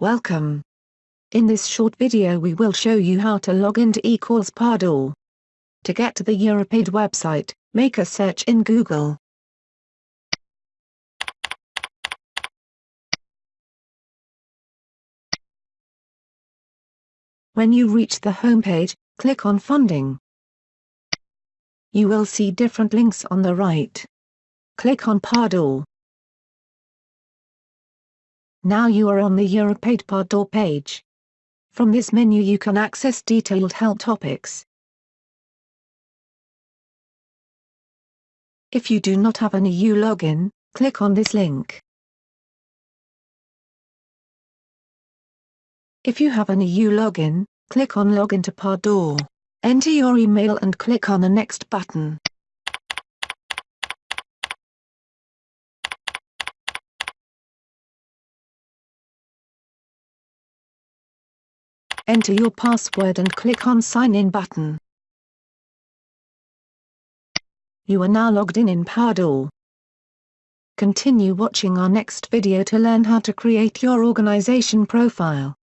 Welcome. In this short video we will show you how to log into eCalls PADOR. To get to the EuropeAid website, make a search in Google. When you reach the homepage, click on Funding. You will see different links on the right. Click on PADOR. Now you are on the EuropeAid PADOR page. From this menu you can access detailed help topics. If you do not have an EU login, click on this link. If you have an EU login, click on Login to PADOR. Enter your email and click on the Next button. Enter your password and click on Sign In button. You are now logged in in PADOR. Continue watching our next video to learn how to create your organization profile.